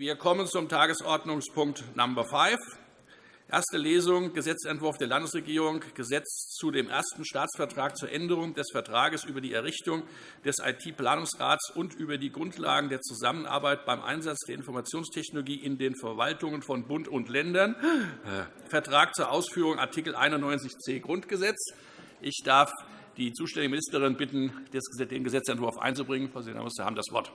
Wir kommen zum Tagesordnungspunkt Number 5. Erste Lesung Gesetzentwurf der Landesregierung, Gesetz zu dem ersten Staatsvertrag zur Änderung des Vertrages über die Errichtung des IT-Planungsrats und über die Grundlagen der Zusammenarbeit beim Einsatz der Informationstechnologie in den Verwaltungen von Bund und Ländern, Vertrag zur Ausführung Art. 91c Grundgesetz. Ich darf die zuständige Ministerin bitten, den Gesetzentwurf einzubringen. Frau Senator, Sie haben das Wort.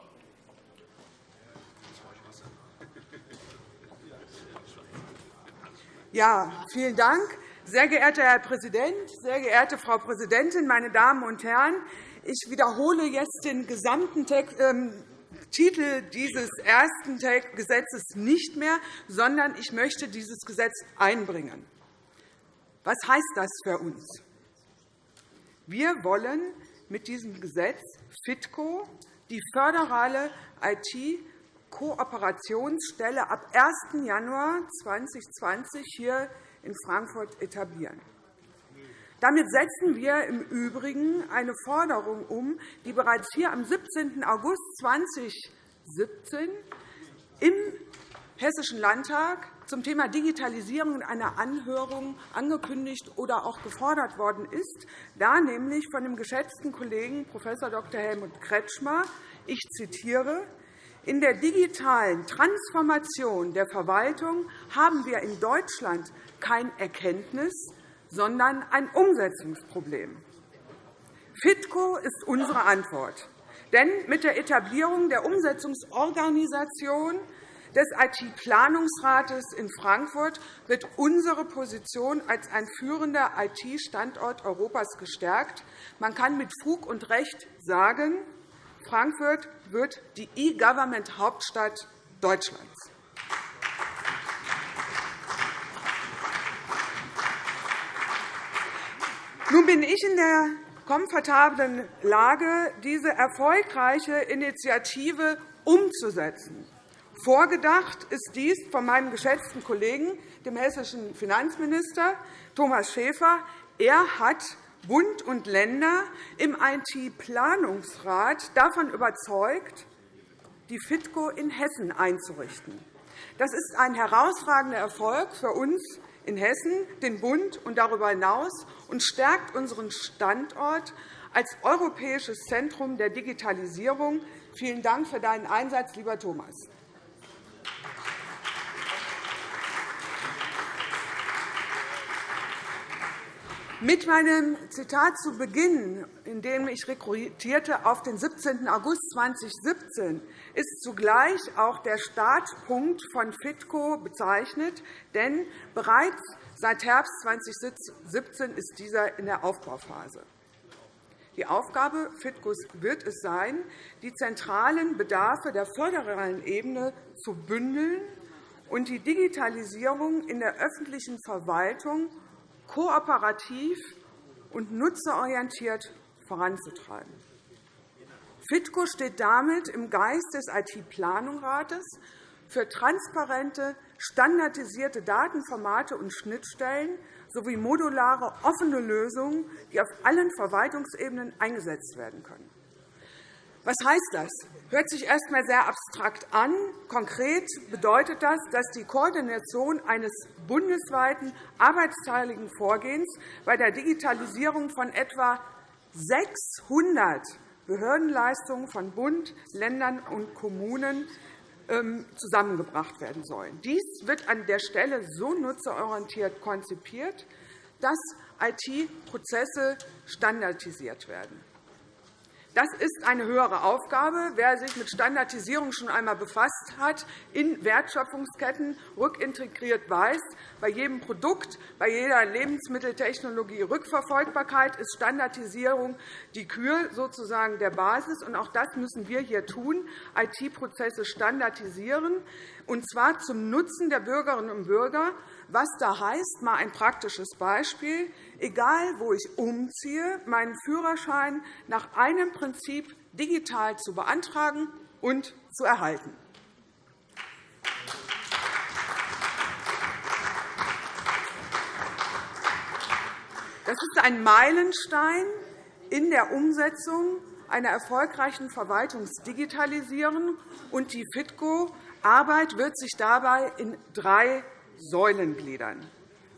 Ja, vielen Dank. Sehr geehrter Herr Präsident, sehr geehrte Frau Präsidentin, meine Damen und Herren! Ich wiederhole jetzt den gesamten ähm, Titel dieses ersten Gesetzes nicht mehr, sondern ich möchte dieses Gesetz einbringen. Was heißt das für uns? Wir wollen mit diesem Gesetz FITCO, die föderale IT Kooperationsstelle ab 1. Januar 2020 hier in Frankfurt etablieren. Damit setzen wir im Übrigen eine Forderung um, die bereits hier am 17. August 2017 im Hessischen Landtag zum Thema Digitalisierung in einer Anhörung angekündigt oder auch gefordert worden ist, da nämlich von dem geschätzten Kollegen Prof. Dr. Helmut Kretschmer, ich zitiere, in der digitalen Transformation der Verwaltung haben wir in Deutschland kein Erkenntnis, sondern ein Umsetzungsproblem. FITCO ist unsere Antwort. Denn mit der Etablierung der Umsetzungsorganisation des IT-Planungsrates in Frankfurt wird unsere Position als ein führender IT-Standort Europas gestärkt. Man kann mit Fug und Recht sagen, Frankfurt wird die E-Government-Hauptstadt Deutschlands. Nun bin ich in der komfortablen Lage, diese erfolgreiche Initiative umzusetzen. Vorgedacht ist dies von meinem geschätzten Kollegen, dem hessischen Finanzminister Thomas Schäfer. Er hat Bund und Länder im IT-Planungsrat davon überzeugt, die FITCO in Hessen einzurichten. Das ist ein herausragender Erfolg für uns in Hessen, den Bund und darüber hinaus und stärkt unseren Standort als europäisches Zentrum der Digitalisierung. Vielen Dank für deinen Einsatz, lieber Thomas. Mit meinem Zitat zu Beginn, in dem ich rekrutierte auf den 17. August 2017, ist zugleich auch der Startpunkt von FITCO bezeichnet, denn bereits seit Herbst 2017 ist dieser in der Aufbauphase. Die Aufgabe FITCOs wird es sein, die zentralen Bedarfe der föderalen Ebene zu bündeln und die Digitalisierung in der öffentlichen Verwaltung kooperativ und nutzerorientiert voranzutreiben. FITCO steht damit im Geist des IT-Planungsrates für transparente, standardisierte Datenformate und Schnittstellen sowie modulare, offene Lösungen, die auf allen Verwaltungsebenen eingesetzt werden können. Was heißt das? Hört sich erst einmal sehr abstrakt an. Konkret bedeutet das, dass die Koordination eines bundesweiten arbeitsteiligen Vorgehens bei der Digitalisierung von etwa 600 Behördenleistungen von Bund, Ländern und Kommunen ähm, zusammengebracht werden sollen. Dies wird an der Stelle so nutzerorientiert konzipiert, dass IT-Prozesse standardisiert werden. Das ist eine höhere Aufgabe. Wer sich mit Standardisierung schon einmal befasst hat, in Wertschöpfungsketten rückintegriert weiß, bei jedem Produkt, bei jeder Lebensmitteltechnologie Rückverfolgbarkeit ist Standardisierung die Kür sozusagen der Basis. auch das müssen wir hier tun, IT-Prozesse standardisieren, und zwar zum Nutzen der Bürgerinnen und Bürger, was da heißt, mal ein praktisches Beispiel. Egal, wo ich umziehe, meinen Führerschein nach einem Prinzip digital zu beantragen und zu erhalten. Das ist ein Meilenstein in der Umsetzung einer erfolgreichen Verwaltungsdigitalisierung. Und die FITCO Arbeit wird sich dabei in drei Säulen gliedern.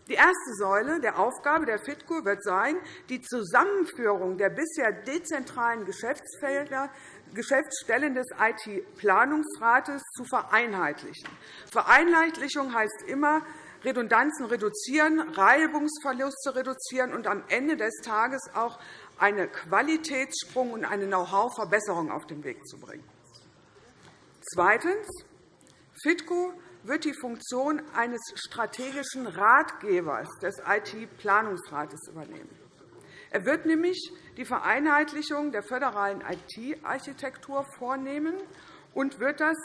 Die erste Säule der Aufgabe der FITCO wird sein, die Zusammenführung der bisher dezentralen Geschäftsfelder Geschäftsstellen des IT-Planungsrates zu vereinheitlichen. Vereinheitlichung heißt immer, Redundanzen reduzieren, Reibungsverluste reduzieren und am Ende des Tages auch einen Qualitätssprung und eine Know-how-Verbesserung auf den Weg zu bringen. Zweitens. FITCO wird die Funktion eines strategischen Ratgebers des IT-Planungsrates übernehmen. Er wird nämlich die Vereinheitlichung der föderalen IT-Architektur vornehmen und wird das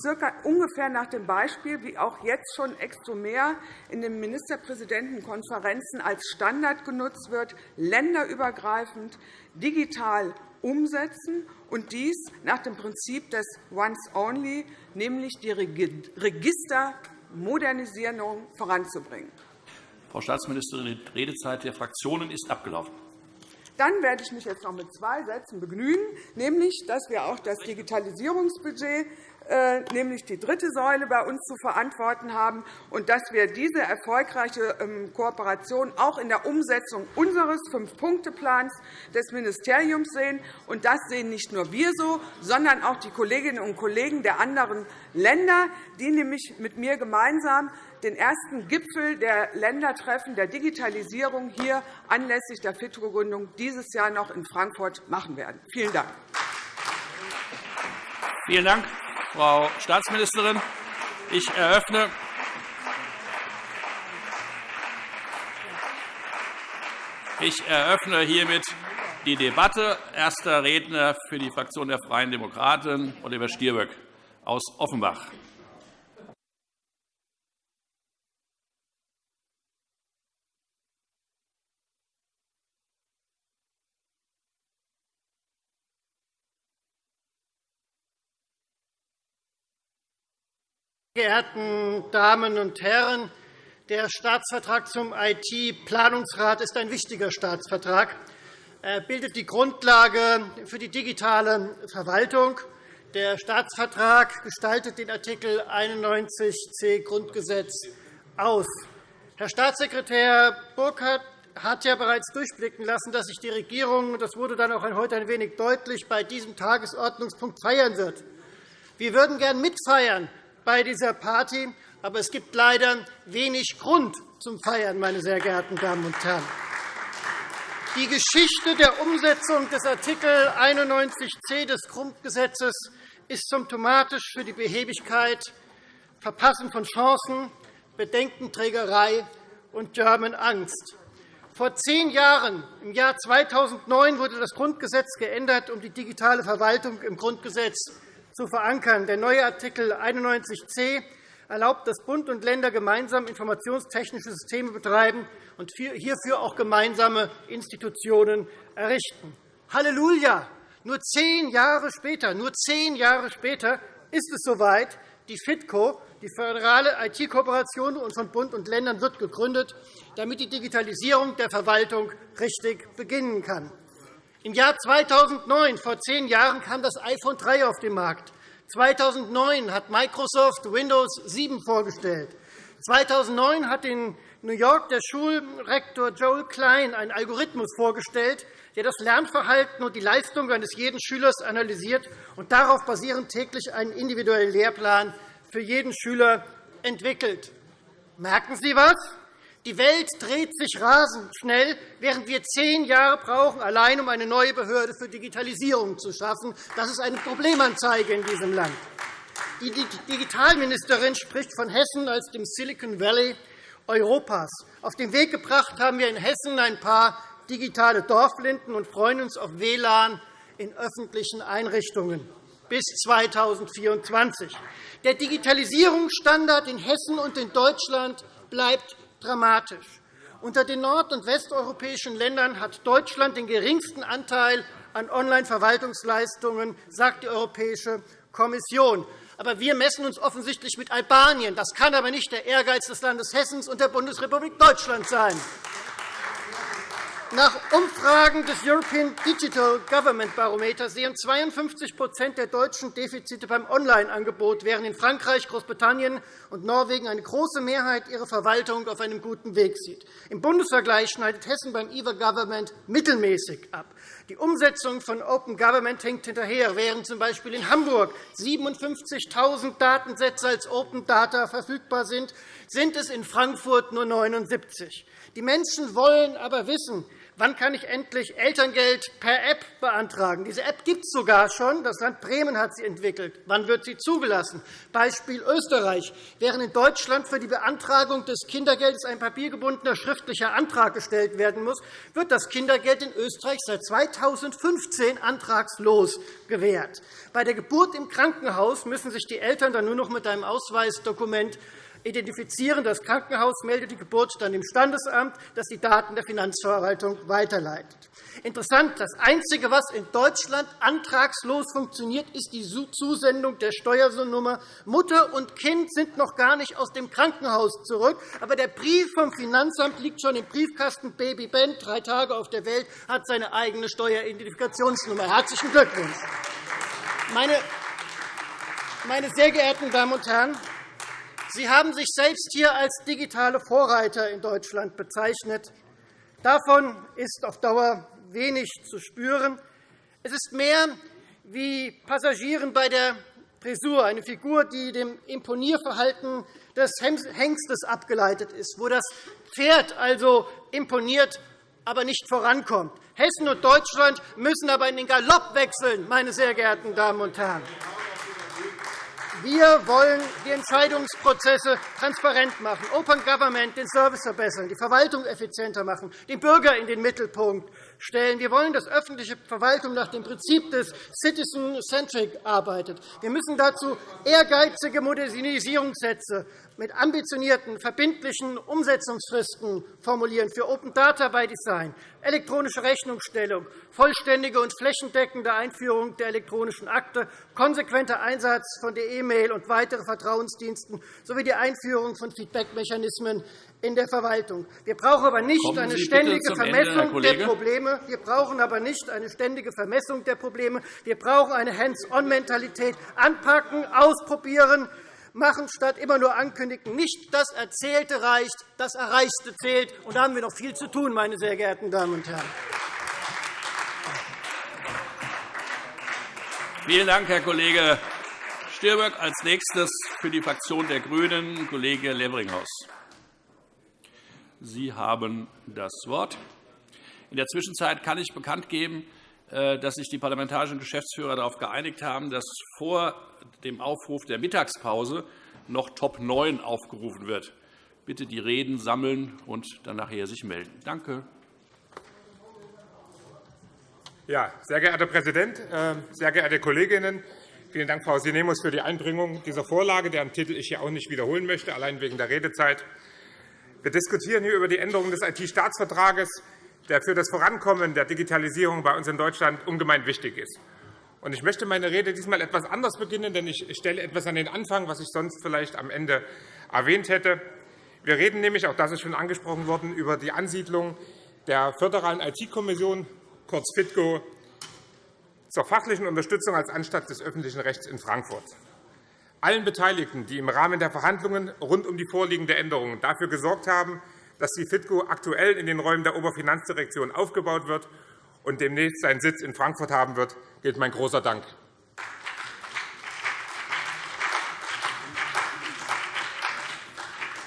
circa ungefähr nach dem Beispiel, wie auch jetzt schon Exomer in den Ministerpräsidentenkonferenzen als Standard genutzt wird, länderübergreifend digital umsetzen und dies nach dem Prinzip des Once-Only, nämlich die Registermodernisierung voranzubringen. Frau Staatsministerin, die Redezeit der Fraktionen ist abgelaufen. Dann werde ich mich jetzt noch mit zwei Sätzen begnügen, nämlich dass wir auch das Digitalisierungsbudget nämlich die dritte Säule bei uns zu verantworten haben, und dass wir diese erfolgreiche ähm, Kooperation auch in der Umsetzung unseres Fünf-Punkte-Plans des Ministeriums sehen. Und das sehen nicht nur wir so, sondern auch die Kolleginnen und Kollegen der anderen Länder, die nämlich mit mir gemeinsam den ersten Gipfel der Ländertreffen der Digitalisierung hier anlässlich der FITRO-Gründung dieses Jahr noch in Frankfurt machen werden. Vielen Dank. Vielen Dank. Frau Staatsministerin. Ich eröffne Ich eröffne hiermit die Debatte. Erster Redner für die Fraktion der Freien Demokraten, Oliver Stirböck aus Offenbach. Geehrten Damen und Herren! Der Staatsvertrag zum IT-Planungsrat ist ein wichtiger Staatsvertrag. Er bildet die Grundlage für die digitale Verwaltung. Der Staatsvertrag gestaltet den Artikel 91c Grundgesetz aus. Herr Staatssekretär Burkhardt hat ja bereits durchblicken lassen, dass sich die Regierung, das wurde dann auch heute ein wenig deutlich, bei diesem Tagesordnungspunkt feiern wird. Wir würden gern mitfeiern, bei dieser Party, aber es gibt leider wenig Grund zum Feiern, meine sehr geehrten Damen und Herren. Die Geschichte der Umsetzung des Artikel 91c des Grundgesetzes ist symptomatisch für die Behebigkeit, Verpassen von Chancen, Bedenkenträgerei und German Angst. Vor zehn Jahren, im Jahr 2009, wurde das Grundgesetz geändert, um die digitale Verwaltung im Grundgesetz zu verankern. Der neue Artikel 91c erlaubt, dass Bund und Länder gemeinsam informationstechnische Systeme betreiben und hierfür auch gemeinsame Institutionen errichten. Halleluja! Nur zehn Jahre später, nur zehn Jahre später ist es soweit. Die FITCO, die föderale IT-Kooperation von Bund und Ländern, wird gegründet, damit die Digitalisierung der Verwaltung richtig beginnen kann. Im Jahr 2009, vor zehn Jahren, kam das iPhone 3 auf den Markt. 2009 hat Microsoft Windows 7 vorgestellt. 2009 hat in New York der Schulrektor Joel Klein einen Algorithmus vorgestellt, der das Lernverhalten und die Leistung eines jeden Schülers analysiert und darauf basierend täglich einen individuellen Lehrplan für jeden Schüler entwickelt. Merken Sie was? Die Welt dreht sich rasend schnell, während wir zehn Jahre brauchen, allein um eine neue Behörde für Digitalisierung zu schaffen. Das ist eine Problemanzeige in diesem Land. Die Digitalministerin spricht von Hessen als dem Silicon Valley Europas. Auf den Weg gebracht haben wir in Hessen ein paar digitale Dorflinden und freuen uns auf WLAN in öffentlichen Einrichtungen bis 2024. Der Digitalisierungsstandard in Hessen und in Deutschland bleibt dramatisch. Unter den nord- und westeuropäischen Ländern hat Deutschland den geringsten Anteil an Online-Verwaltungsleistungen, sagt die Europäische Kommission. Aber wir messen uns offensichtlich mit Albanien. Das kann aber nicht der Ehrgeiz des Landes Hessens und der Bundesrepublik Deutschland sein. Nach Umfragen des European Digital Government Barometer sehen 52% der Deutschen Defizite beim Online-Angebot, während in Frankreich, Großbritannien und Norwegen eine große Mehrheit ihre Verwaltung auf einem guten Weg sieht. Im Bundesvergleich schneidet Hessen beim e-Government mittelmäßig ab. Die Umsetzung von Open Government hängt hinterher, während z. B. in Hamburg 57.000 Datensätze als Open Data verfügbar sind, sind es in Frankfurt nur 79. Die Menschen wollen aber wissen, Wann kann ich endlich Elterngeld per App beantragen? Diese App gibt es sogar schon. Das Land Bremen hat sie entwickelt. Wann wird sie zugelassen? Beispiel Österreich. Während in Deutschland für die Beantragung des Kindergeldes ein papiergebundener schriftlicher Antrag gestellt werden muss, wird das Kindergeld in Österreich seit 2015 antragslos gewährt. Bei der Geburt im Krankenhaus müssen sich die Eltern dann nur noch mit einem Ausweisdokument identifizieren. Das Krankenhaus meldet die Geburt dann dem Standesamt, das die Daten der Finanzverwaltung weiterleitet. Interessant, das Einzige, was in Deutschland antragslos funktioniert, ist die Zusendung der Steuernummer. Mutter und Kind sind noch gar nicht aus dem Krankenhaus zurück, aber der Brief vom Finanzamt liegt schon im Briefkasten. Baby Ben, drei Tage auf der Welt, hat seine eigene Steueridentifikationsnummer. Herzlichen Glückwunsch. Meine sehr geehrten Damen und Herren, Sie haben sich selbst hier als digitale Vorreiter in Deutschland bezeichnet. Davon ist auf Dauer wenig zu spüren. Es ist mehr wie Passagieren bei der Frisur, eine Figur, die dem Imponierverhalten des Hengstes abgeleitet ist, wo das Pferd also imponiert, aber nicht vorankommt. Hessen und Deutschland müssen aber in den Galopp wechseln, meine sehr geehrten Damen und Herren. Wir wollen die Entscheidungsprozesse transparent machen, Open Government, den Service verbessern, die Verwaltung effizienter machen, den Bürger in den Mittelpunkt stellen. Wir wollen, dass öffentliche Verwaltung nach dem Prinzip des Citizen-Centric arbeitet. Wir müssen dazu ehrgeizige Modernisierungssätze mit ambitionierten, verbindlichen Umsetzungsfristen formulieren für Open Data by Design, elektronische Rechnungsstellung, vollständige und flächendeckende Einführung der elektronischen Akte, konsequenter Einsatz von der E-Mail und weitere Vertrauensdiensten sowie die Einführung von Feedbackmechanismen in der Verwaltung. Wir brauchen aber nicht eine ständige Vermessung Ende, der Probleme. Wir brauchen aber nicht eine ständige Vermessung der Probleme. Wir brauchen eine Hands-on-Mentalität. Anpacken, ausprobieren, machen, statt immer nur ankündigen. Nicht das Erzählte reicht, das Erreichte zählt. Und da haben wir noch viel zu tun, meine sehr geehrten Damen und Herren. Vielen Dank, Herr Kollege Stirböck. Als nächstes für die Fraktion der GRÜNEN Kollege Levringhaus. Sie haben das Wort. In der Zwischenzeit kann ich bekannt geben, äh, dass sich die parlamentarischen Geschäftsführer darauf geeinigt haben, dass vor dem Aufruf der Mittagspause noch Top 9 aufgerufen wird. Bitte die Reden sammeln und dann nachher sich melden. Danke. Ja, sehr geehrter Herr Präsident, äh, sehr geehrte Kolleginnen! Vielen Dank, Frau Sinemus, für die Einbringung dieser Vorlage, deren Titel ich hier auch nicht wiederholen möchte, allein wegen der Redezeit. Wir diskutieren hier über die Änderung des IT-Staatsvertrages, der für das Vorankommen der Digitalisierung bei uns in Deutschland ungemein wichtig ist. Ich möchte meine Rede diesmal etwas anders beginnen, denn ich stelle etwas an den Anfang, was ich sonst vielleicht am Ende erwähnt hätte. Wir reden nämlich, auch das ist schon angesprochen worden, über die Ansiedlung der Föderalen IT-Kommission, kurz FITCO, zur fachlichen Unterstützung als Anstalt des öffentlichen Rechts in Frankfurt allen Beteiligten, die im Rahmen der Verhandlungen rund um die vorliegende Änderung dafür gesorgt haben, dass die FITCO aktuell in den Räumen der Oberfinanzdirektion aufgebaut wird und demnächst seinen Sitz in Frankfurt haben wird, gilt mein großer Dank.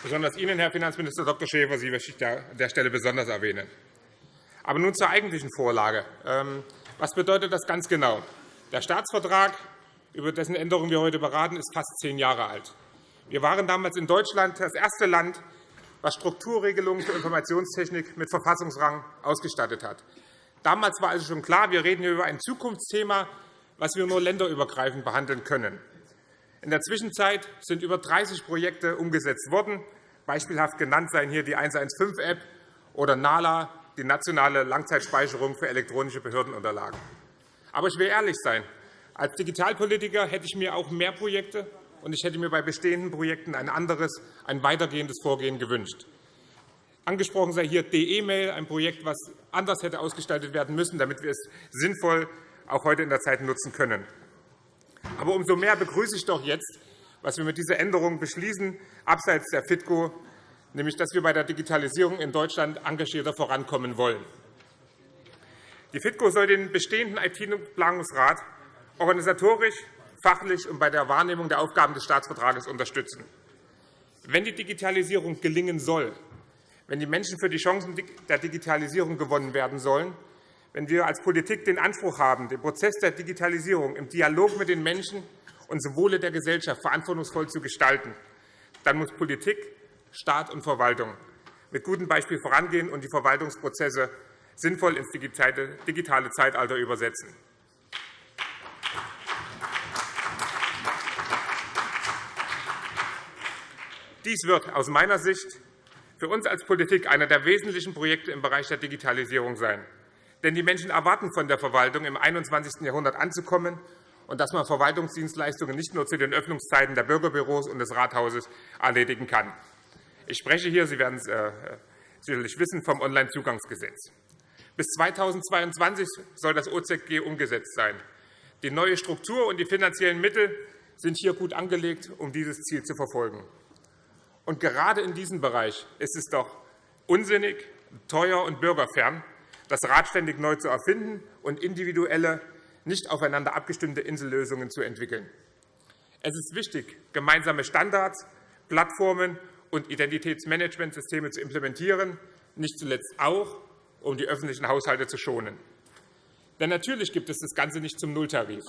Besonders Ihnen, Herr Finanzminister Dr. Schäfer, Sie möchte ich an der Stelle besonders erwähnen. Aber nun zur eigentlichen Vorlage. Ähm, was bedeutet das ganz genau? Der Staatsvertrag über dessen Änderung wir heute beraten, ist fast zehn Jahre alt. Wir waren damals in Deutschland das erste Land, das Strukturregelungen für Informationstechnik mit Verfassungsrang ausgestattet hat. Damals war also schon klar, wir reden hier über ein Zukunftsthema, das wir nur länderübergreifend behandeln können. In der Zwischenzeit sind über 30 Projekte umgesetzt worden. Beispielhaft genannt seien hier die 115-App oder NALA, die nationale Langzeitspeicherung für elektronische Behördenunterlagen. Aber ich will ehrlich sein. Als Digitalpolitiker hätte ich mir auch mehr Projekte und ich hätte mir bei bestehenden Projekten ein anderes, ein weitergehendes Vorgehen gewünscht. Angesprochen sei hier DE-Mail, ein Projekt, das anders hätte ausgestaltet werden müssen, damit wir es sinnvoll auch heute in der Zeit nutzen können. Aber umso mehr begrüße ich doch jetzt, was wir mit dieser Änderung beschließen, abseits der FITCO, nämlich dass wir bei der Digitalisierung in Deutschland engagierter vorankommen wollen. Die FITCO soll den bestehenden IT-Planungsrat organisatorisch, fachlich und bei der Wahrnehmung der Aufgaben des Staatsvertrages unterstützen. Wenn die Digitalisierung gelingen soll, wenn die Menschen für die Chancen der Digitalisierung gewonnen werden sollen, wenn wir als Politik den Anspruch haben, den Prozess der Digitalisierung im Dialog mit den Menschen und zum Wohle der Gesellschaft verantwortungsvoll zu gestalten, dann muss Politik, Staat und Verwaltung mit gutem Beispiel vorangehen und die Verwaltungsprozesse sinnvoll ins digitale Zeitalter übersetzen. Dies wird aus meiner Sicht für uns als Politik einer der wesentlichen Projekte im Bereich der Digitalisierung sein. Denn die Menschen erwarten von der Verwaltung, im 21. Jahrhundert anzukommen und dass man Verwaltungsdienstleistungen nicht nur zu den Öffnungszeiten der Bürgerbüros und des Rathauses erledigen kann. Ich spreche hier, Sie werden es äh, sicherlich wissen, vom Onlinezugangsgesetz. Bis 2022 soll das OZG umgesetzt sein. Die neue Struktur und die finanziellen Mittel sind hier gut angelegt, um dieses Ziel zu verfolgen. Und gerade in diesem Bereich ist es doch unsinnig, teuer und bürgerfern, das Rad ständig neu zu erfinden und individuelle, nicht aufeinander abgestimmte Insellösungen zu entwickeln. Es ist wichtig, gemeinsame Standards, Plattformen und Identitätsmanagementsysteme zu implementieren, nicht zuletzt auch, um die öffentlichen Haushalte zu schonen. Denn natürlich gibt es das Ganze nicht zum Nulltarif.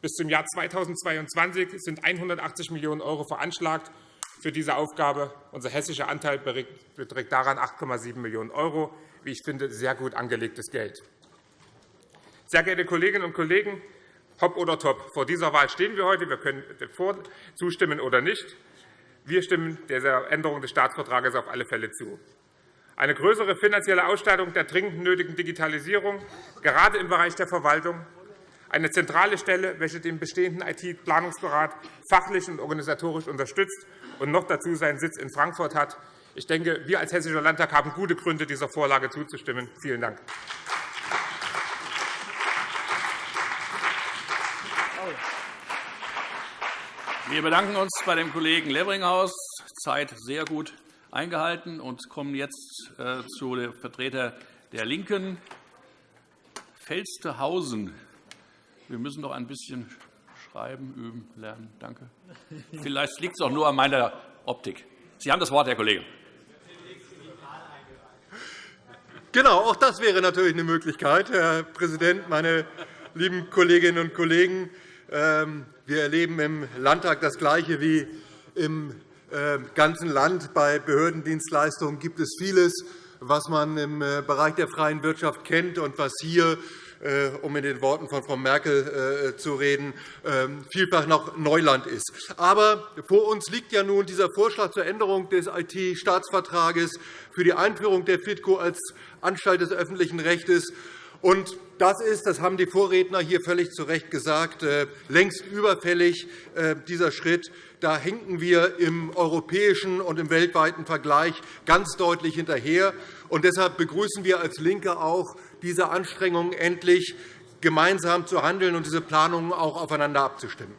Bis zum Jahr 2022 sind 180 Millionen € veranschlagt für diese Aufgabe. Unser hessischer Anteil beträgt daran 8,7 Millionen €, wie ich finde, sehr gut angelegtes Geld. Sehr geehrte Kolleginnen und Kollegen, Top oder Top, vor dieser Wahl stehen wir heute. Wir können zustimmen oder nicht. Wir stimmen dieser Änderung des Staatsvertrages auf alle Fälle zu. Eine größere finanzielle Ausstattung der dringend nötigen Digitalisierung, gerade im Bereich der Verwaltung, eine zentrale Stelle, welche den bestehenden IT-Planungsberat fachlich und organisatorisch unterstützt und noch dazu seinen Sitz in Frankfurt hat. Ich denke, wir als Hessischer Landtag haben gute Gründe, dieser Vorlage zuzustimmen. Vielen Dank. Wir bedanken uns bei dem Kollegen Levringhaus. Zeit sehr gut eingehalten und kommen jetzt äh, zu dem Vertreter der LINKEN, Felstehausen. Wir müssen noch ein bisschen schreiben, üben, lernen. Danke. Vielleicht liegt es auch nur an meiner Optik. Sie haben das Wort, Herr Kollege. Genau, auch das wäre natürlich eine Möglichkeit, Herr Präsident, meine lieben Kolleginnen und Kollegen. Ähm, wir erleben im Landtag das Gleiche wie im äh, ganzen Land. Bei Behördendienstleistungen gibt es vieles, was man im äh, Bereich der freien Wirtschaft kennt und was hier um in den Worten von Frau Merkel zu reden, ähm, vielfach noch Neuland ist. Aber vor uns liegt ja nun dieser Vorschlag zur Änderung des IT-Staatsvertrages für die Einführung der FITCO als Anstalt des öffentlichen Rechts. Und das ist, das haben die Vorredner hier völlig zu Recht gesagt, äh, längst überfällig, äh, dieser Schritt. Da hinken wir im europäischen und im weltweiten Vergleich ganz deutlich hinterher. Und deshalb begrüßen wir als LINKE auch diese Anstrengungen, endlich gemeinsam zu handeln und diese Planungen auch aufeinander abzustimmen.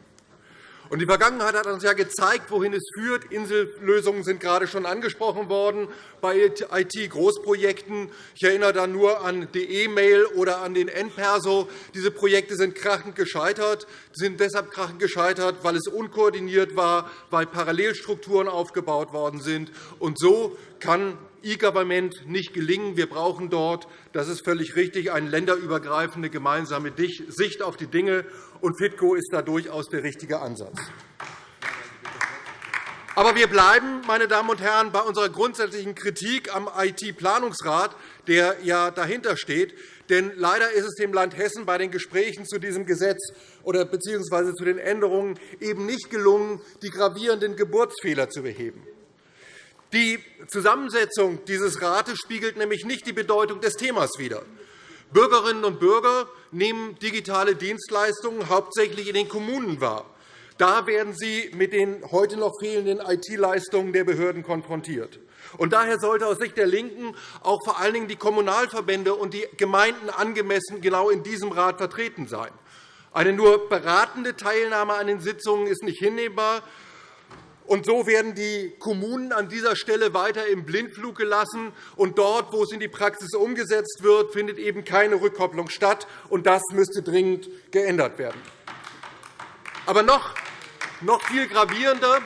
Die Vergangenheit hat uns ja gezeigt, wohin es führt. Insellösungen sind gerade schon angesprochen worden bei IT-Großprojekten. Ich erinnere da nur an die E-Mail oder an den N-Perso. Diese Projekte sind krachend gescheitert. Sie sind deshalb krachend gescheitert, weil es unkoordiniert war, weil Parallelstrukturen aufgebaut worden sind. Und so kann E-Government nicht gelingen. Wir brauchen dort, das ist völlig richtig, eine länderübergreifende gemeinsame Sicht auf die Dinge. Und FITCO ist da durchaus der richtige Ansatz. Aber wir bleiben, meine Damen und Herren, bei unserer grundsätzlichen Kritik am IT-Planungsrat, der ja dahinter steht. Denn leider ist es dem Land Hessen bei den Gesprächen zu diesem Gesetz oder bzw. zu den Änderungen eben nicht gelungen, die gravierenden Geburtsfehler zu beheben. Die Zusammensetzung dieses Rates spiegelt nämlich nicht die Bedeutung des Themas wider. Bürgerinnen und Bürger nehmen digitale Dienstleistungen hauptsächlich in den Kommunen wahr. Da werden Sie mit den heute noch fehlenden IT-Leistungen der Behörden konfrontiert. Daher sollte aus Sicht der LINKEN auch vor allen Dingen die Kommunalverbände und die Gemeinden angemessen genau in diesem Rat vertreten sein. Eine nur beratende Teilnahme an den Sitzungen ist nicht hinnehmbar. Und so werden die Kommunen an dieser Stelle weiter im Blindflug gelassen. Und dort, wo es in die Praxis umgesetzt wird, findet eben keine Rückkopplung statt. Und das müsste dringend geändert werden. Aber noch, noch viel gravierender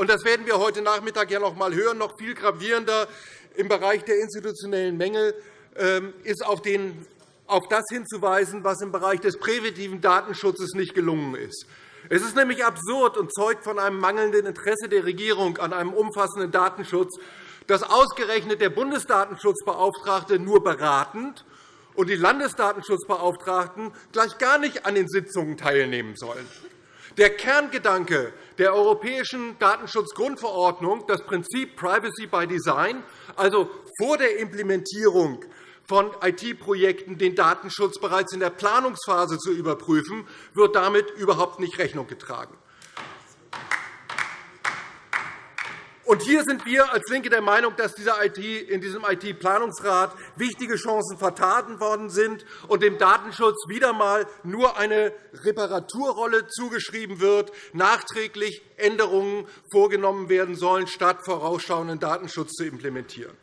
und das werden wir heute Nachmittag ja noch einmal hören. Noch viel gravierender im Bereich der institutionellen Mängel ähm, ist auf, den, auf das hinzuweisen, was im Bereich des präventiven Datenschutzes nicht gelungen ist. Es ist nämlich absurd und zeugt von einem mangelnden Interesse der Regierung an einem umfassenden Datenschutz, dass ausgerechnet der Bundesdatenschutzbeauftragte nur beratend und die Landesdatenschutzbeauftragten gleich gar nicht an den Sitzungen teilnehmen sollen. Der Kerngedanke der Europäischen Datenschutzgrundverordnung, das Prinzip Privacy by Design, also vor der Implementierung von IT-Projekten den Datenschutz bereits in der Planungsphase zu überprüfen, wird damit überhaupt nicht Rechnung getragen. Und hier sind wir als LINKE der Meinung, dass in diesem IT-Planungsrat wichtige Chancen vertan worden sind und dem Datenschutz wieder einmal nur eine Reparaturrolle zugeschrieben wird, nachträglich Änderungen vorgenommen werden sollen, statt vorausschauenden Datenschutz zu implementieren.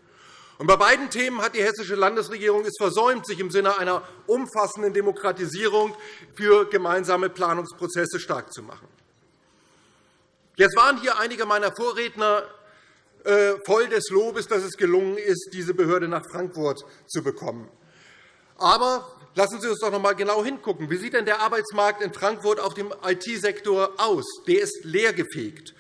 Bei beiden Themen hat die Hessische Landesregierung es versäumt, sich im Sinne einer umfassenden Demokratisierung für gemeinsame Planungsprozesse stark zu machen. Jetzt waren hier einige meiner Vorredner äh, voll des Lobes, dass es gelungen ist, diese Behörde nach Frankfurt zu bekommen. Aber lassen Sie uns doch noch einmal genau hingucken. Wie sieht denn der Arbeitsmarkt in Frankfurt auf dem IT-Sektor aus? Der ist leergefegt.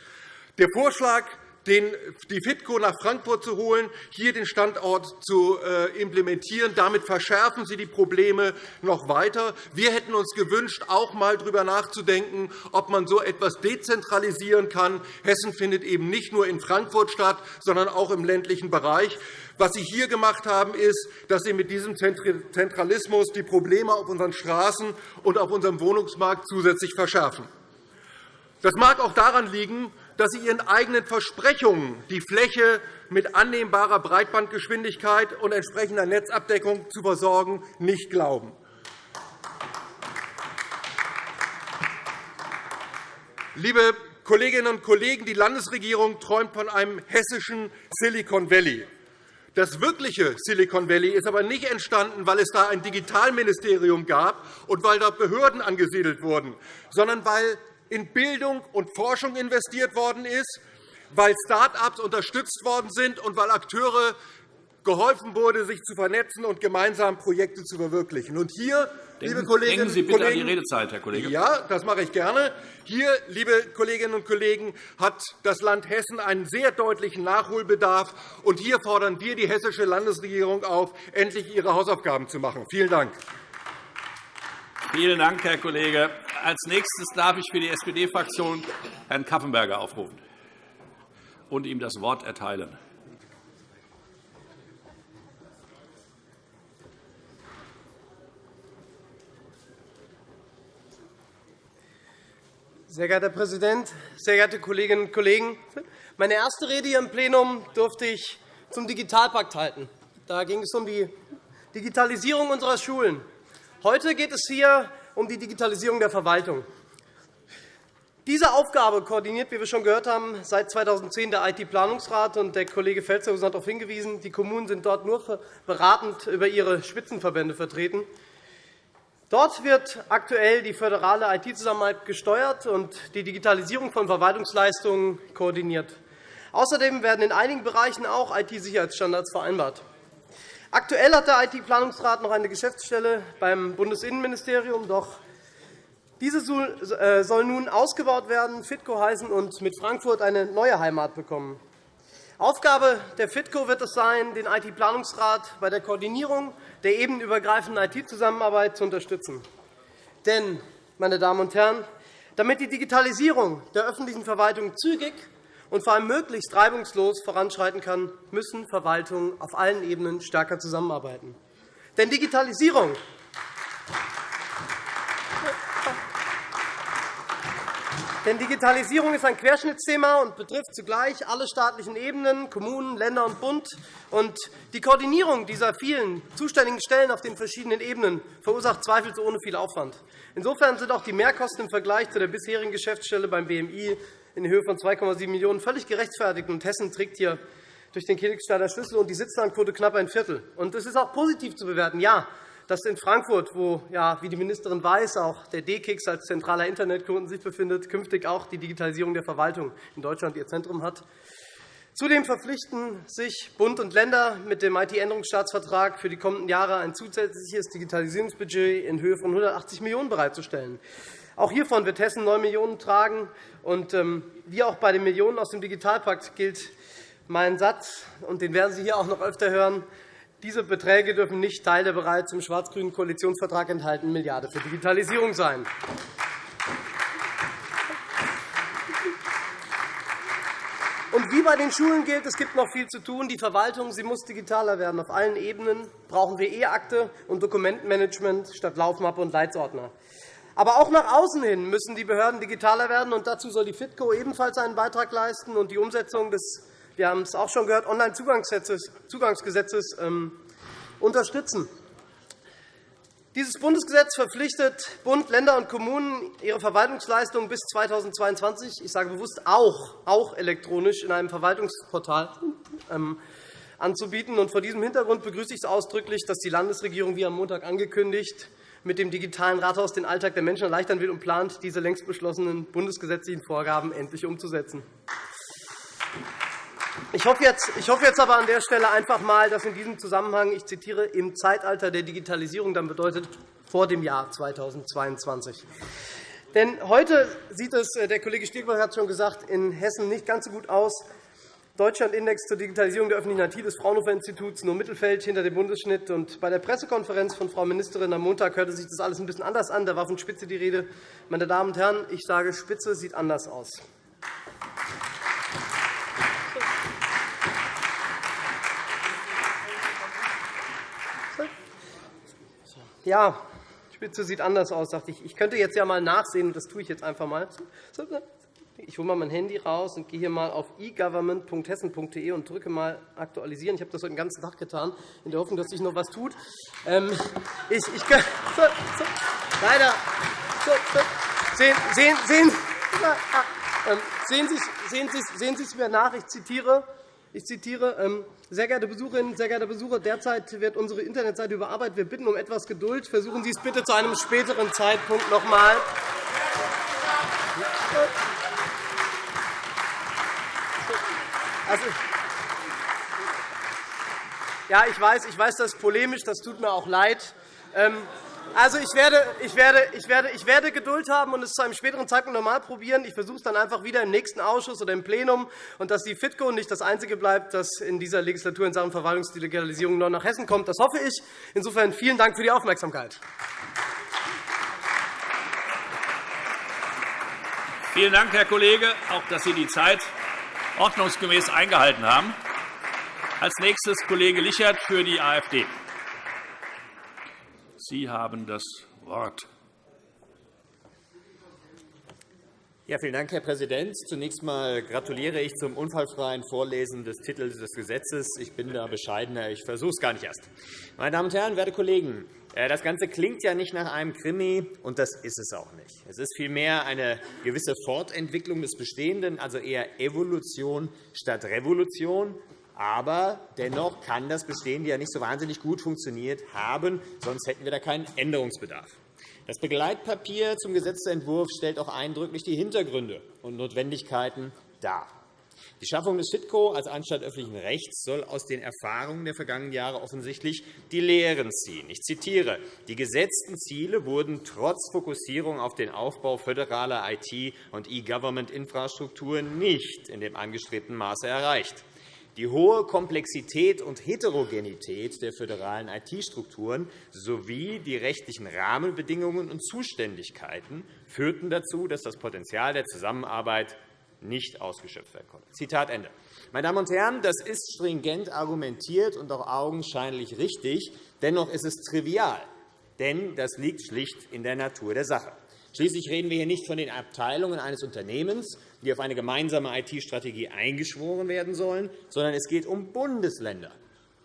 Der Vorschlag die FITCO nach Frankfurt zu holen, hier den Standort zu äh, implementieren. Damit verschärfen Sie die Probleme noch weiter. Wir hätten uns gewünscht, auch einmal darüber nachzudenken, ob man so etwas dezentralisieren kann. Hessen findet eben nicht nur in Frankfurt statt, sondern auch im ländlichen Bereich. Was Sie hier gemacht haben, ist, dass Sie mit diesem Zentralismus die Probleme auf unseren Straßen und auf unserem Wohnungsmarkt zusätzlich verschärfen. Das mag auch daran liegen, dass Sie Ihren eigenen Versprechungen, die Fläche mit annehmbarer Breitbandgeschwindigkeit und entsprechender Netzabdeckung zu versorgen, nicht glauben. Liebe Kolleginnen und Kollegen, die Landesregierung träumt von einem hessischen Silicon Valley. Das wirkliche Silicon Valley ist aber nicht entstanden, weil es da ein Digitalministerium gab und weil dort Behörden angesiedelt wurden, sondern weil in Bildung und Forschung investiert worden ist, weil Start-ups unterstützt worden sind und weil Akteure geholfen wurde, sich zu vernetzen und gemeinsam Projekte zu verwirklichen. Und hier, liebe Kolleginnen Denken Sie bitte Kollegen, an die Redezeit, Herr Kollege. Ja, das mache ich gerne. Hier, liebe Kolleginnen und Kollegen, hat das Land Hessen einen sehr deutlichen Nachholbedarf. Und hier fordern wir die Hessische Landesregierung auf, endlich ihre Hausaufgaben zu machen. Vielen Dank. Vielen Dank, Herr Kollege. Als nächstes darf ich für die SPD-Fraktion Herrn Kaffenberger aufrufen und ihm das Wort erteilen. Sehr geehrter Herr Präsident, sehr geehrte Kolleginnen und Kollegen! Meine erste Rede hier im Plenum durfte ich zum Digitalpakt halten. Da ging es um die Digitalisierung unserer Schulen. Heute geht es hier um die Digitalisierung der Verwaltung. Diese Aufgabe koordiniert, wie wir schon gehört haben, seit 2010 der IT-Planungsrat. Der Kollege Felstehausen hat darauf hingewiesen, die Kommunen sind dort nur beratend über ihre Spitzenverbände vertreten. Dort wird aktuell die föderale IT-Zusammenarbeit gesteuert und die Digitalisierung von Verwaltungsleistungen koordiniert. Außerdem werden in einigen Bereichen auch IT-Sicherheitsstandards vereinbart. Aktuell hat der IT-Planungsrat noch eine Geschäftsstelle beim Bundesinnenministerium. Doch diese äh, soll nun ausgebaut werden, FITCO heißen und mit Frankfurt eine neue Heimat bekommen. Aufgabe der FITCO wird es sein, den IT-Planungsrat bei der Koordinierung der ebenübergreifenden IT-Zusammenarbeit zu unterstützen. Denn, meine Damen und Herren, damit die Digitalisierung der öffentlichen Verwaltung zügig und vor allem möglichst reibungslos voranschreiten kann, müssen Verwaltungen auf allen Ebenen stärker zusammenarbeiten. Denn Digitalisierung Denn Digitalisierung ist ein Querschnittsthema und betrifft zugleich alle staatlichen Ebenen, Kommunen, Länder und Bund. Und die Koordinierung dieser vielen zuständigen Stellen auf den verschiedenen Ebenen verursacht zweifelsohne viel Aufwand. Insofern sind auch die Mehrkosten im Vergleich zu der bisherigen Geschäftsstelle beim BMI in Höhe von 2,7 Millionen € völlig gerechtfertigt. Und Hessen trägt hier durch den Königstadter Schlüssel und die Sitzlandquote knapp ein Viertel. Und das ist auch positiv zu bewerten. Ja, dass in Frankfurt, wo, ja, wie die Ministerin weiß, auch der D-Kix als zentraler Internetkunden sich befindet, künftig auch die Digitalisierung der Verwaltung in Deutschland ihr Zentrum hat. Zudem verpflichten sich Bund und Länder mit dem IT-Änderungsstaatsvertrag für die kommenden Jahre ein zusätzliches Digitalisierungsbudget in Höhe von 180 Millionen € bereitzustellen. Auch hiervon wird Hessen 9 Millionen € tragen. Und, ähm, wie auch bei den Millionen aus dem Digitalpakt gilt mein Satz, und den werden Sie hier auch noch öfter hören, diese Beträge dürfen nicht Teil der bereits im schwarz-grünen Koalitionsvertrag enthaltenen Milliarde für Digitalisierung sein. Und wie bei den Schulen gilt, es gibt noch viel zu tun. Die Verwaltung sie muss digitaler werden. Auf allen Ebenen brauchen wir E-Akte und Dokumentenmanagement statt Laufmappe und Leitsordner. Aber auch nach außen hin müssen die Behörden digitaler werden. und Dazu soll die FITCO ebenfalls einen Beitrag leisten und die Umsetzung des wir haben es auch schon gehört, Onlinezugangsgesetzes ähm, unterstützen. Dieses Bundesgesetz verpflichtet Bund, Länder und Kommunen, ihre Verwaltungsleistungen bis 2022 ich sage bewusst auch, auch elektronisch in einem Verwaltungsportal ähm, anzubieten. vor diesem Hintergrund begrüße ich es ausdrücklich, dass die Landesregierung, wie am Montag angekündigt, mit dem digitalen Rathaus den Alltag der Menschen erleichtern will und plant, diese längst beschlossenen bundesgesetzlichen Vorgaben endlich umzusetzen. Ich hoffe, jetzt, aber an der Stelle einfach einmal, dass in diesem Zusammenhang, ich zitiere, im Zeitalter der Digitalisierung dann bedeutet vor dem Jahr 2022. Denn heute sieht es, äh, der Kollege Stiegler hat es schon gesagt, in Hessen nicht ganz so gut aus. Deutschland-Index zur Digitalisierung der öffentlichen IT des Fraunhofer-Instituts nur Mittelfeld hinter dem Bundesschnitt. Und bei der Pressekonferenz von Frau Ministerin am Montag hörte sich das alles ein bisschen anders an. Da war von Spitze die Rede. Meine Damen und Herren, ich sage, Spitze sieht anders aus. Ja, Spitze sieht anders aus, dachte ich. Ich könnte jetzt ja mal nachsehen, das tue ich jetzt einfach mal. Ich hole mal mein Handy raus und gehe hier mal auf egovernment.hessen.de und drücke mal aktualisieren. Ich habe das heute den ganzen Tag getan, in der Hoffnung, dass sich noch etwas tut. Ähm, ich, ich, so, so, leider. So, sehen, sehen, sehen, ähm, sehen, Sie, sehen, sehen Sie es mir nach. Ich zitiere. Ich zitiere ähm, sehr geehrte Besucherinnen, sehr geehrte Besucher, derzeit wird unsere Internetseite überarbeitet. Wir bitten um etwas Geduld. Versuchen Sie es bitte zu einem späteren Zeitpunkt noch einmal. Also, ja, ich weiß, ich weiß, das ist polemisch. Das tut mir auch leid. Ähm, also, ich werde, ich, werde, ich, werde, ich werde Geduld haben und es zu einem späteren Zeitpunkt normal probieren. Ich versuche es dann einfach wieder im nächsten Ausschuss oder im Plenum, und dass die FITCO nicht das Einzige bleibt, das in dieser Legislatur in Sachen Verwaltungsdigitalisierung noch nach Hessen kommt. Das hoffe ich. Insofern vielen Dank für die Aufmerksamkeit. Vielen Dank, Herr Kollege, auch dass Sie die Zeit ordnungsgemäß eingehalten haben. Als nächstes Kollege Lichert für die AfD. Sie haben das Wort. Ja, vielen Dank, Herr Präsident. Zunächst einmal gratuliere ich zum unfallfreien Vorlesen des Titels des Gesetzes. Ich bin da bescheidener. Ich versuche es gar nicht erst. Meine Damen und Herren, werte Kollegen, das Ganze klingt ja nicht nach einem Krimi, und das ist es auch nicht. Es ist vielmehr eine gewisse Fortentwicklung des Bestehenden, also eher Evolution statt Revolution. Aber dennoch kann das Bestehende ja nicht so wahnsinnig gut funktioniert haben, sonst hätten wir da keinen Änderungsbedarf. Das Begleitpapier zum Gesetzentwurf stellt auch eindrücklich die Hintergründe und Notwendigkeiten dar. Die Schaffung des FITCO als Anstalt öffentlichen Rechts soll aus den Erfahrungen der vergangenen Jahre offensichtlich die Lehren ziehen. Ich zitiere. Die gesetzten Ziele wurden trotz Fokussierung auf den Aufbau föderaler IT- und E-Government-Infrastrukturen nicht in dem angestrebten Maße erreicht. Die hohe Komplexität und Heterogenität der föderalen IT-Strukturen sowie die rechtlichen Rahmenbedingungen und Zuständigkeiten führten dazu, dass das Potenzial der Zusammenarbeit nicht ausgeschöpft werden konnte. Zitat Ende. Meine Damen und Herren, das ist stringent argumentiert und auch augenscheinlich richtig. Dennoch ist es trivial, denn das liegt schlicht in der Natur der Sache. Schließlich reden wir hier nicht von den Abteilungen eines Unternehmens, die auf eine gemeinsame IT-Strategie eingeschworen werden sollen, sondern es geht um Bundesländer.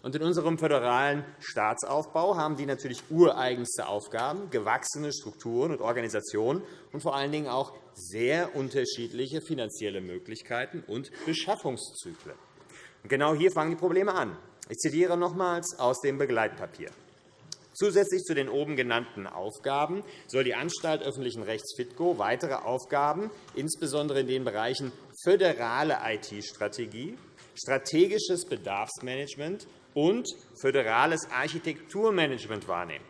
Und in unserem föderalen Staatsaufbau haben die natürlich ureigenste Aufgaben, gewachsene Strukturen und Organisationen und vor allen Dingen auch sehr unterschiedliche finanzielle Möglichkeiten und Beschaffungszyklen. Und genau hier fangen die Probleme an. Ich zitiere nochmals aus dem Begleitpapier. Zusätzlich zu den oben genannten Aufgaben soll die Anstalt öffentlichen Rechts FITGO weitere Aufgaben, insbesondere in den Bereichen föderale IT-Strategie, strategisches Bedarfsmanagement und föderales Architekturmanagement wahrnehmen.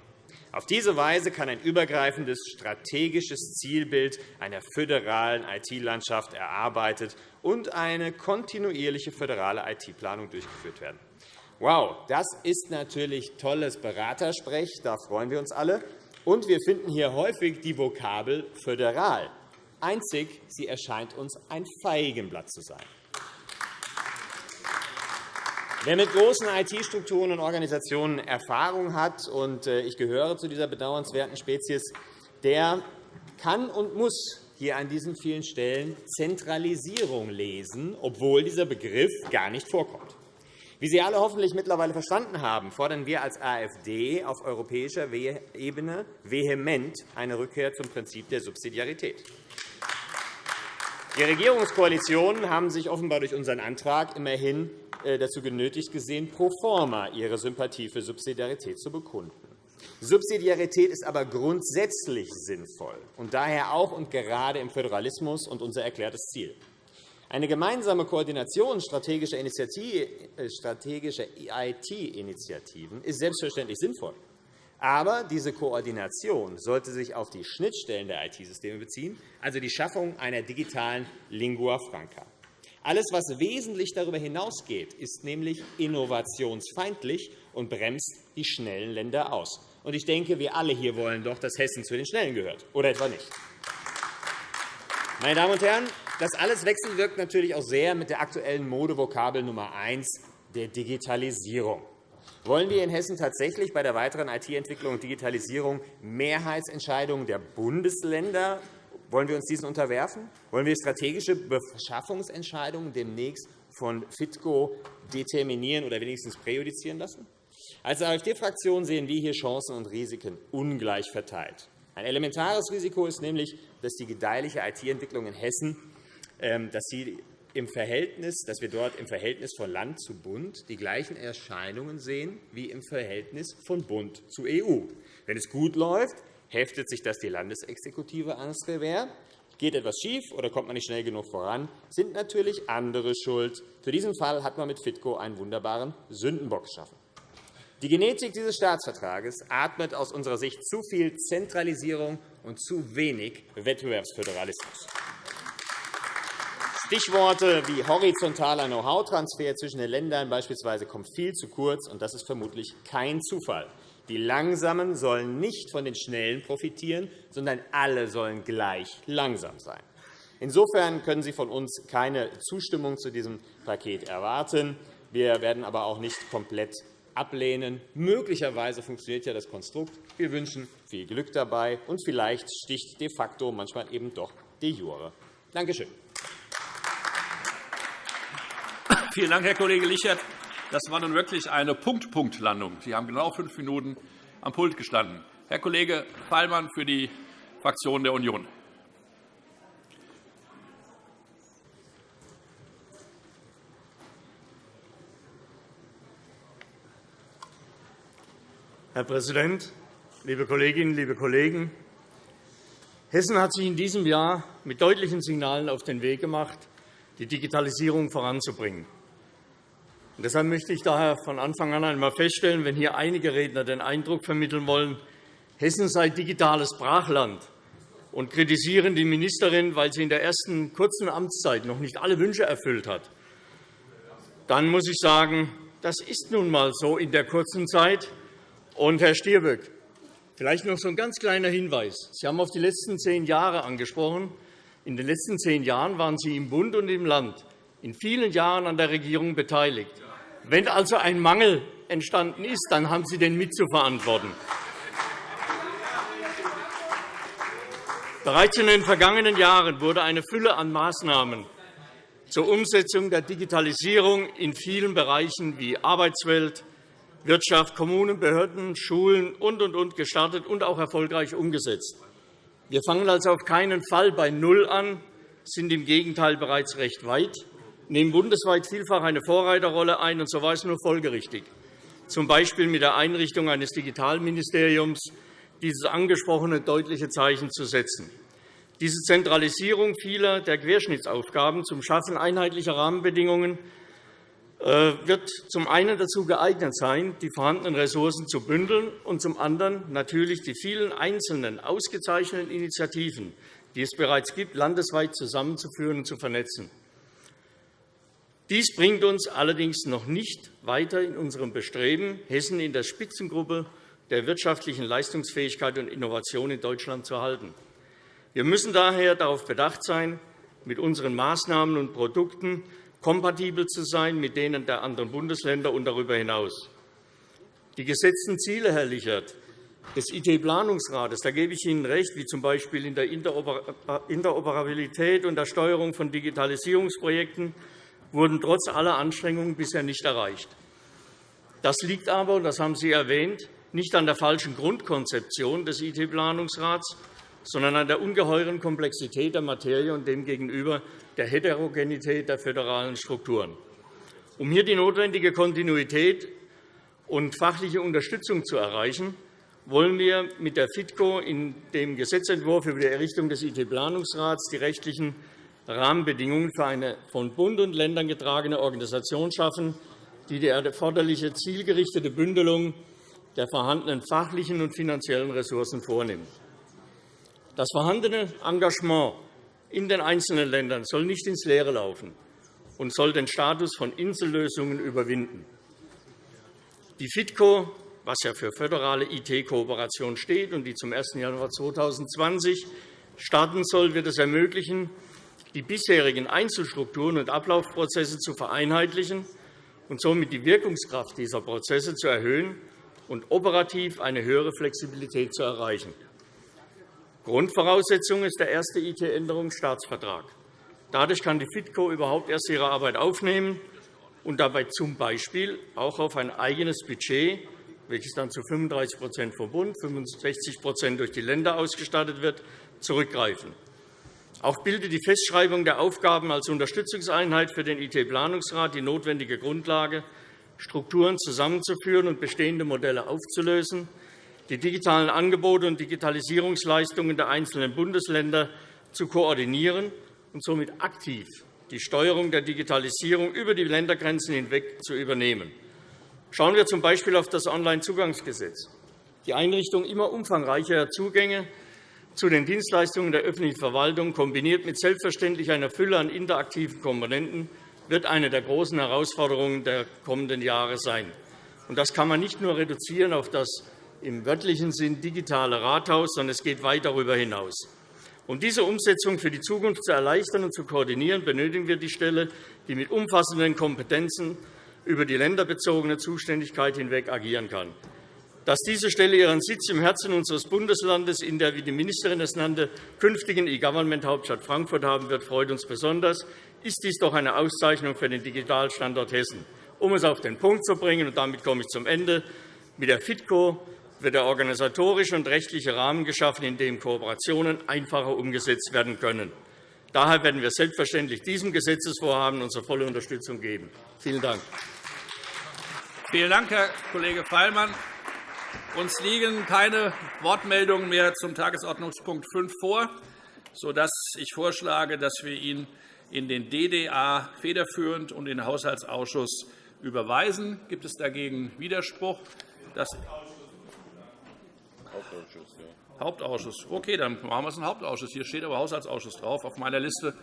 Auf diese Weise kann ein übergreifendes strategisches Zielbild einer föderalen IT-Landschaft erarbeitet und eine kontinuierliche föderale IT-Planung durchgeführt werden. Wow, das ist natürlich tolles Beratersprech. Da freuen wir uns alle. Und wir finden hier häufig die Vokabel föderal. Einzig, sie erscheint uns ein Feigenblatt zu sein. Wer mit großen IT-Strukturen und Organisationen Erfahrung hat, und äh, ich gehöre zu dieser bedauernswerten Spezies, der kann und muss hier an diesen vielen Stellen Zentralisierung lesen, obwohl dieser Begriff gar nicht vorkommt. Wie Sie alle hoffentlich mittlerweile verstanden haben, fordern wir als AfD auf europäischer Ebene vehement eine Rückkehr zum Prinzip der Subsidiarität. Die Regierungskoalitionen haben sich offenbar durch unseren Antrag immerhin dazu genötigt gesehen, pro forma ihre Sympathie für Subsidiarität zu bekunden. Subsidiarität ist aber grundsätzlich sinnvoll und daher auch und gerade im Föderalismus und unser erklärtes Ziel. Eine gemeinsame Koordination strategischer IT-Initiativen ist selbstverständlich sinnvoll. Aber diese Koordination sollte sich auf die Schnittstellen der IT-Systeme beziehen, also die Schaffung einer digitalen Lingua franca. Alles, was wesentlich darüber hinausgeht, ist nämlich innovationsfeindlich und bremst die schnellen Länder aus. Ich denke, wir alle hier wollen doch, dass Hessen zu den Schnellen gehört, oder etwa nicht? Meine Damen und Herren, das alles wechselwirkt natürlich auch sehr mit der aktuellen Modevokabel Nummer eins, der Digitalisierung. Wollen wir in Hessen tatsächlich bei der weiteren IT-Entwicklung und Digitalisierung Mehrheitsentscheidungen der Bundesländer wollen wir uns diesen unterwerfen? Wollen wir strategische Beschaffungsentscheidungen demnächst von FITCO determinieren oder wenigstens präjudizieren lassen? Als AfD-Fraktion sehen wir hier Chancen und Risiken ungleich verteilt. Ein elementares Risiko ist nämlich, dass die gedeihliche IT-Entwicklung in Hessen ähm, dass sie im Verhältnis, dass wir dort im Verhältnis von Land zu Bund die gleichen Erscheinungen sehen wie im Verhältnis von Bund zu EU. Wenn es gut läuft, heftet sich das die Landesexekutive ans Revers. Geht etwas schief oder kommt man nicht schnell genug voran, sind natürlich andere schuld. Für diesen Fall hat man mit FITCO einen wunderbaren Sündenbock geschaffen. Die Genetik dieses Staatsvertrages atmet aus unserer Sicht zu viel Zentralisierung und zu wenig Wettbewerbsföderalismus. Stichworte wie horizontaler Know-how-Transfer zwischen den Ländern beispielsweise kommen viel zu kurz, und das ist vermutlich kein Zufall. Die Langsamen sollen nicht von den Schnellen profitieren, sondern alle sollen gleich langsam sein. Insofern können Sie von uns keine Zustimmung zu diesem Paket erwarten. Wir werden aber auch nicht komplett ablehnen. Möglicherweise funktioniert ja das Konstrukt. Wir wünschen viel Glück dabei, und vielleicht sticht de facto manchmal eben doch de jure. Danke schön. Vielen Dank, Herr Kollege Lichert. Das war nun wirklich eine Punkt-Punkt-Landung. Sie haben genau fünf Minuten am Pult gestanden. Herr Kollege Pallmann für die Fraktion der Union. Herr Präsident, liebe Kolleginnen, liebe Kollegen! Hessen hat sich in diesem Jahr mit deutlichen Signalen auf den Weg gemacht, die Digitalisierung voranzubringen. Deshalb möchte ich daher von Anfang an einmal feststellen, wenn hier einige Redner den Eindruck vermitteln wollen, Hessen sei digitales Brachland und kritisieren die Ministerin, weil sie in der ersten kurzen Amtszeit noch nicht alle Wünsche erfüllt hat, dann muss ich sagen, das ist nun einmal so in der kurzen Zeit. Und, Herr Stirböck, vielleicht noch so ein ganz kleiner Hinweis. Sie haben auf die letzten zehn Jahre angesprochen. In den letzten zehn Jahren waren Sie im Bund und im Land in vielen Jahren an der Regierung beteiligt. Wenn also ein Mangel entstanden ist, dann haben Sie den mitzuverantworten. Bereits in den vergangenen Jahren wurde eine Fülle an Maßnahmen zur Umsetzung der Digitalisierung in vielen Bereichen wie Arbeitswelt, Wirtschaft, Kommunen, Behörden, Schulen und, und, und gestartet und auch erfolgreich umgesetzt. Wir fangen also auf keinen Fall bei Null an, sind im Gegenteil bereits recht weit, nehmen bundesweit vielfach eine Vorreiterrolle ein, und so war es nur folgerichtig, z. B. mit der Einrichtung eines Digitalministeriums dieses angesprochene deutliche Zeichen zu setzen. Diese Zentralisierung vieler der Querschnittsaufgaben zum Schaffen einheitlicher Rahmenbedingungen äh, wird zum einen dazu geeignet sein, die vorhandenen Ressourcen zu bündeln, und zum anderen natürlich die vielen einzelnen ausgezeichneten Initiativen, die es bereits gibt, landesweit zusammenzuführen und zu vernetzen. Dies bringt uns allerdings noch nicht weiter in unserem Bestreben, Hessen in der Spitzengruppe der wirtschaftlichen Leistungsfähigkeit und Innovation in Deutschland zu halten. Wir müssen daher darauf bedacht sein, mit unseren Maßnahmen und Produkten kompatibel zu sein mit denen der anderen Bundesländer und darüber hinaus. Die gesetzten Ziele, Herr Lichert, des IT-Planungsrates, da gebe ich Ihnen recht, wie z. B. in der Interoperabilität und der Steuerung von Digitalisierungsprojekten, wurden trotz aller Anstrengungen bisher nicht erreicht. Das liegt aber, und das haben Sie erwähnt, nicht an der falschen Grundkonzeption des IT-Planungsrats, sondern an der ungeheuren Komplexität der Materie und demgegenüber der Heterogenität der föderalen Strukturen. Um hier die notwendige Kontinuität und fachliche Unterstützung zu erreichen, wollen wir mit der FITCO in dem Gesetzentwurf über die Errichtung des IT-Planungsrats die rechtlichen Rahmenbedingungen für eine von Bund und Ländern getragene Organisation schaffen, die die erforderliche zielgerichtete Bündelung der vorhandenen fachlichen und finanziellen Ressourcen vornimmt. Das vorhandene Engagement in den einzelnen Ländern soll nicht ins Leere laufen und soll den Status von Insellösungen überwinden. Die FITCO, was ja für föderale IT-Kooperation steht und die zum 1. Januar 2020 starten soll, wird es ermöglichen, die bisherigen Einzelstrukturen und Ablaufprozesse zu vereinheitlichen und somit die Wirkungskraft dieser Prozesse zu erhöhen und operativ eine höhere Flexibilität zu erreichen. Grundvoraussetzung ist der erste IT-Änderungsstaatsvertrag. Dadurch kann die FITCO überhaupt erst ihre Arbeit aufnehmen und dabei z. B. auch auf ein eigenes Budget, welches dann zu 35% vom Bund, 65% durch die Länder ausgestattet wird, zurückgreifen. Auch bildet die Festschreibung der Aufgaben als Unterstützungseinheit für den IT-Planungsrat die notwendige Grundlage, Strukturen zusammenzuführen und bestehende Modelle aufzulösen die digitalen Angebote und Digitalisierungsleistungen der einzelnen Bundesländer zu koordinieren und somit aktiv die Steuerung der Digitalisierung über die Ländergrenzen hinweg zu übernehmen. Schauen wir z. B. auf das Onlinezugangsgesetz. Die Einrichtung immer umfangreicherer Zugänge zu den Dienstleistungen der öffentlichen Verwaltung, kombiniert mit selbstverständlich einer Fülle an interaktiven Komponenten, wird eine der großen Herausforderungen der kommenden Jahre sein. Das kann man nicht nur reduzieren auf das im wörtlichen Sinn digitale Rathaus, sondern es geht weit darüber hinaus. Um diese Umsetzung für die Zukunft zu erleichtern und zu koordinieren, benötigen wir die Stelle, die mit umfassenden Kompetenzen über die länderbezogene Zuständigkeit hinweg agieren kann. Dass diese Stelle ihren Sitz im Herzen unseres Bundeslandes in der, wie die Ministerin es nannte, künftigen E-Government-Hauptstadt Frankfurt haben wird, freut uns besonders. Ist dies doch eine Auszeichnung für den Digitalstandort Hessen. Um es auf den Punkt zu bringen, und damit komme ich zum Ende, mit der FITCO wird der organisatorische und rechtliche Rahmen geschaffen, in dem Kooperationen einfacher umgesetzt werden können. Daher werden wir selbstverständlich diesem Gesetzesvorhaben unsere volle Unterstützung geben. Vielen Dank. Vielen Dank, Herr Kollege Feilmann. Uns liegen keine Wortmeldungen mehr zum Tagesordnungspunkt 5 vor, sodass ich vorschlage, dass wir ihn in den DDA federführend und in den Haushaltsausschuss überweisen. Gibt es dagegen Widerspruch? Das Hauptausschuss. Ja. Hauptausschuss. Okay, dann machen wir es einen Hauptausschuss. Hier steht aber Haushaltsausschuss drauf auf meiner Liste.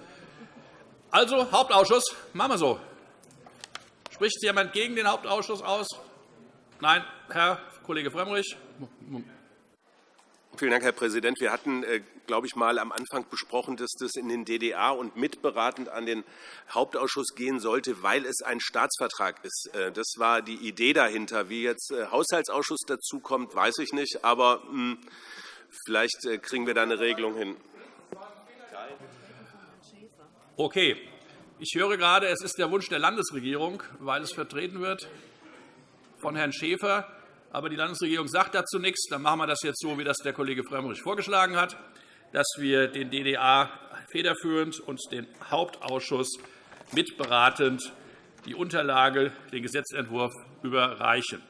Also Hauptausschuss, machen wir so. Spricht jemand gegen den Hauptausschuss aus? Nein, Herr Kollege Frömmrich. Vielen Dank, Herr Präsident. Wir hatten, äh, glaube ich, mal am Anfang besprochen, dass das in den DDA und mitberatend an den Hauptausschuss gehen sollte, weil es ein Staatsvertrag ist. Äh, das war die Idee dahinter. Wie jetzt äh, Haushaltsausschuss dazukommt, weiß ich nicht. Aber hm, vielleicht kriegen wir da eine Regelung hin. Okay. Ich höre gerade, es ist der Wunsch der Landesregierung, weil es vertreten wird von Herrn Schäfer. Aber die Landesregierung sagt dazu nichts. Dann machen wir das jetzt so, wie das der Kollege Frömmrich vorgeschlagen hat, dass wir den DDA federführend und den Hauptausschuss mitberatend die Unterlage, den Gesetzentwurf überreichen.